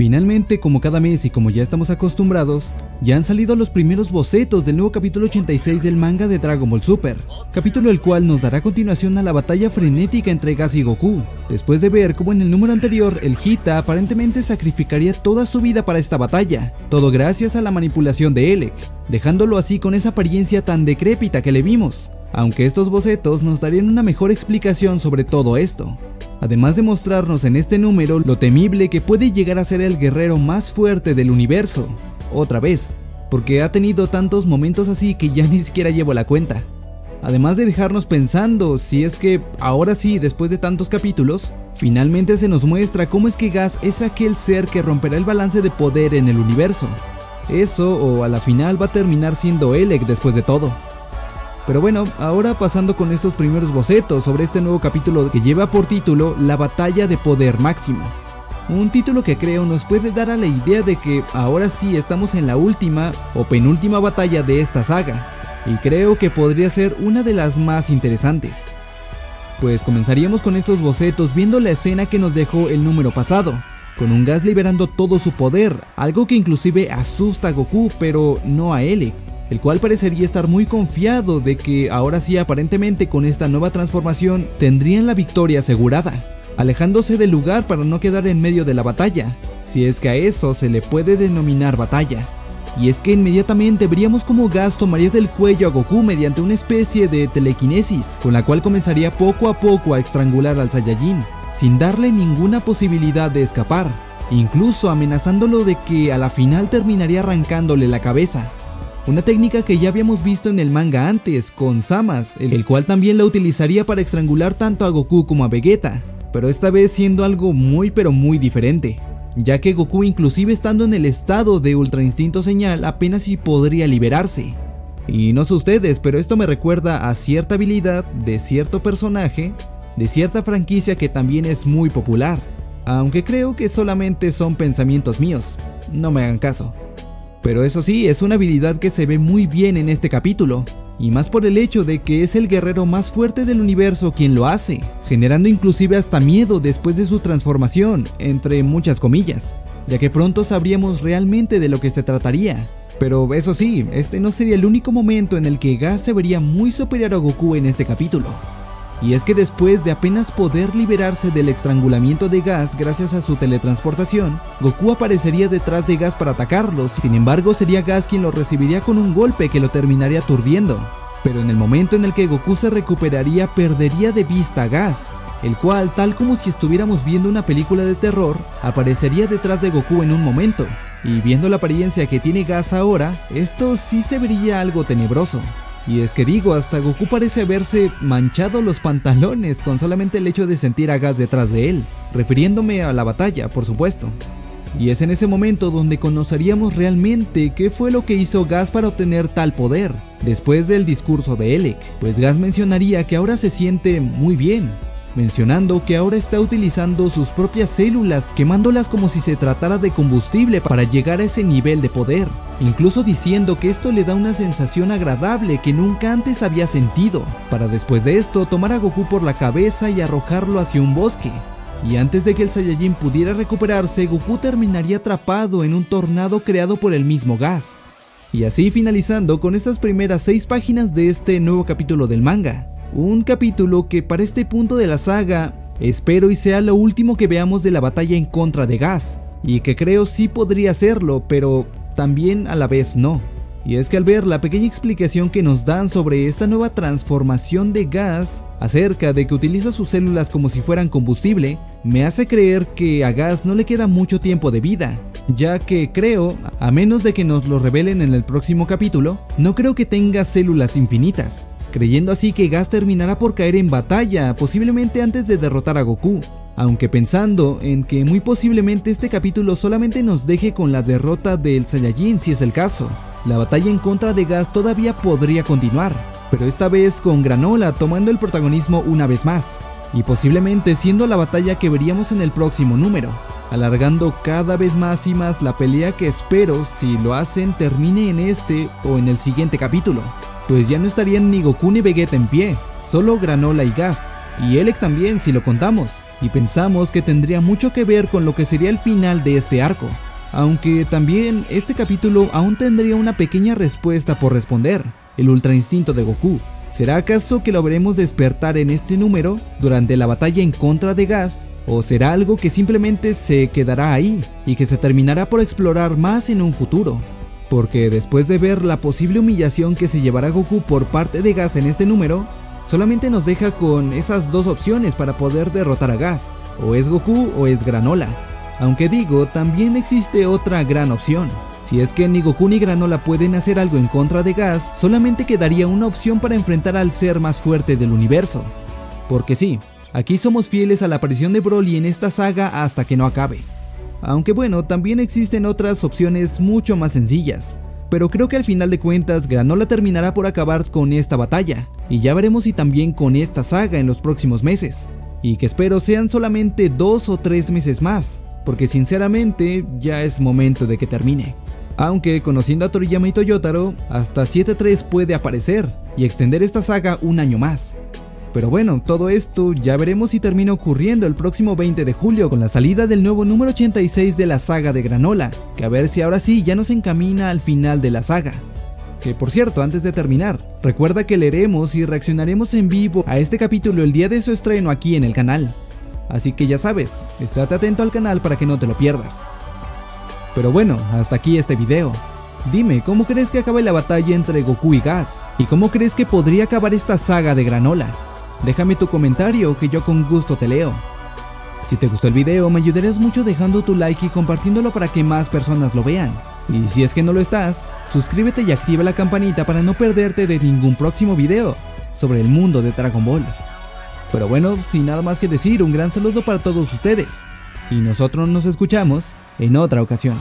Finalmente, como cada mes y como ya estamos acostumbrados, ya han salido los primeros bocetos del nuevo capítulo 86 del manga de Dragon Ball Super, capítulo el cual nos dará continuación a la batalla frenética entre Gas y Goku, después de ver cómo en el número anterior el Hita aparentemente sacrificaría toda su vida para esta batalla, todo gracias a la manipulación de Elec, dejándolo así con esa apariencia tan decrépita que le vimos, aunque estos bocetos nos darían una mejor explicación sobre todo esto además de mostrarnos en este número lo temible que puede llegar a ser el guerrero más fuerte del universo, otra vez, porque ha tenido tantos momentos así que ya ni siquiera llevo la cuenta. Además de dejarnos pensando si es que ahora sí, después de tantos capítulos, finalmente se nos muestra cómo es que Gas es aquel ser que romperá el balance de poder en el universo. Eso o a la final va a terminar siendo Elec después de todo. Pero bueno, ahora pasando con estos primeros bocetos sobre este nuevo capítulo que lleva por título La batalla de poder máximo. Un título que creo nos puede dar a la idea de que ahora sí estamos en la última o penúltima batalla de esta saga, y creo que podría ser una de las más interesantes. Pues comenzaríamos con estos bocetos viendo la escena que nos dejó el número pasado, con un gas liberando todo su poder, algo que inclusive asusta a Goku pero no a Elec el cual parecería estar muy confiado de que ahora sí aparentemente con esta nueva transformación tendrían la victoria asegurada, alejándose del lugar para no quedar en medio de la batalla, si es que a eso se le puede denominar batalla. Y es que inmediatamente veríamos como Gas tomaría del cuello a Goku mediante una especie de telequinesis, con la cual comenzaría poco a poco a estrangular al Saiyajin, sin darle ninguna posibilidad de escapar, incluso amenazándolo de que a la final terminaría arrancándole la cabeza, una técnica que ya habíamos visto en el manga antes, con Samas, el cual también la utilizaría para estrangular tanto a Goku como a Vegeta, pero esta vez siendo algo muy pero muy diferente, ya que Goku inclusive estando en el estado de Ultra Instinto Señal apenas si podría liberarse. Y no sé ustedes, pero esto me recuerda a cierta habilidad de cierto personaje, de cierta franquicia que también es muy popular, aunque creo que solamente son pensamientos míos, no me hagan caso. Pero eso sí, es una habilidad que se ve muy bien en este capítulo, y más por el hecho de que es el guerrero más fuerte del universo quien lo hace, generando inclusive hasta miedo después de su transformación, entre muchas comillas, ya que pronto sabríamos realmente de lo que se trataría. Pero eso sí, este no sería el único momento en el que Gas se vería muy superior a Goku en este capítulo. Y es que después de apenas poder liberarse del estrangulamiento de Gas gracias a su teletransportación, Goku aparecería detrás de Gas para atacarlos, sin embargo sería Gas quien lo recibiría con un golpe que lo terminaría aturdiendo. Pero en el momento en el que Goku se recuperaría perdería de vista a Gas, el cual, tal como si estuviéramos viendo una película de terror, aparecería detrás de Goku en un momento, y viendo la apariencia que tiene Gas ahora, esto sí se vería algo tenebroso. Y es que digo, hasta Goku parece haberse manchado los pantalones con solamente el hecho de sentir a Gas detrás de él, refiriéndome a la batalla, por supuesto. Y es en ese momento donde conoceríamos realmente qué fue lo que hizo Gas para obtener tal poder, después del discurso de Elec, pues Gas mencionaría que ahora se siente muy bien, mencionando que ahora está utilizando sus propias células, quemándolas como si se tratara de combustible para llegar a ese nivel de poder, incluso diciendo que esto le da una sensación agradable que nunca antes había sentido, para después de esto tomar a Goku por la cabeza y arrojarlo hacia un bosque. Y antes de que el Saiyajin pudiera recuperarse, Goku terminaría atrapado en un tornado creado por el mismo gas. Y así finalizando con estas primeras 6 páginas de este nuevo capítulo del manga. Un capítulo que para este punto de la saga espero y sea lo último que veamos de la batalla en contra de Gas, y que creo sí podría serlo, pero también a la vez no. Y es que al ver la pequeña explicación que nos dan sobre esta nueva transformación de gas, acerca de que utiliza sus células como si fueran combustible, me hace creer que a gas no le queda mucho tiempo de vida, ya que creo, a menos de que nos lo revelen en el próximo capítulo, no creo que tenga células infinitas creyendo así que Gas terminará por caer en batalla, posiblemente antes de derrotar a Goku, aunque pensando en que muy posiblemente este capítulo solamente nos deje con la derrota del Saiyajin si es el caso. La batalla en contra de Gas todavía podría continuar, pero esta vez con Granola tomando el protagonismo una vez más, y posiblemente siendo la batalla que veríamos en el próximo número, alargando cada vez más y más la pelea que espero si lo hacen termine en este o en el siguiente capítulo pues ya no estarían ni Goku ni Vegeta en pie, solo Granola y Gas, y Elec también si lo contamos, y pensamos que tendría mucho que ver con lo que sería el final de este arco. Aunque también este capítulo aún tendría una pequeña respuesta por responder, el ultra instinto de Goku. ¿Será acaso que lo veremos despertar en este número durante la batalla en contra de Gas? ¿O será algo que simplemente se quedará ahí y que se terminará por explorar más en un futuro? Porque después de ver la posible humillación que se llevará Goku por parte de Gas en este número, solamente nos deja con esas dos opciones para poder derrotar a Gas, o es Goku o es Granola. Aunque digo, también existe otra gran opción. Si es que ni Goku ni Granola pueden hacer algo en contra de Gas, solamente quedaría una opción para enfrentar al ser más fuerte del universo. Porque sí, aquí somos fieles a la aparición de Broly en esta saga hasta que no acabe. Aunque bueno, también existen otras opciones mucho más sencillas. Pero creo que al final de cuentas Granola terminará por acabar con esta batalla, y ya veremos si también con esta saga en los próximos meses, y que espero sean solamente dos o tres meses más, porque sinceramente ya es momento de que termine. Aunque conociendo a Toriyama y Toyotaro, hasta 7.3 puede aparecer y extender esta saga un año más, pero bueno, todo esto ya veremos si termina ocurriendo el próximo 20 de julio con la salida del nuevo número 86 de la saga de Granola, que a ver si ahora sí ya nos encamina al final de la saga. Que por cierto, antes de terminar, recuerda que leeremos y reaccionaremos en vivo a este capítulo el día de su estreno aquí en el canal. Así que ya sabes, estate atento al canal para que no te lo pierdas. Pero bueno, hasta aquí este video. Dime, ¿cómo crees que acabe la batalla entre Goku y Gas? ¿Y cómo crees que podría acabar esta saga de Granola? Déjame tu comentario que yo con gusto te leo. Si te gustó el video me ayudarías mucho dejando tu like y compartiéndolo para que más personas lo vean. Y si es que no lo estás, suscríbete y activa la campanita para no perderte de ningún próximo video sobre el mundo de Dragon Ball. Pero bueno, sin nada más que decir, un gran saludo para todos ustedes. Y nosotros nos escuchamos en otra ocasión.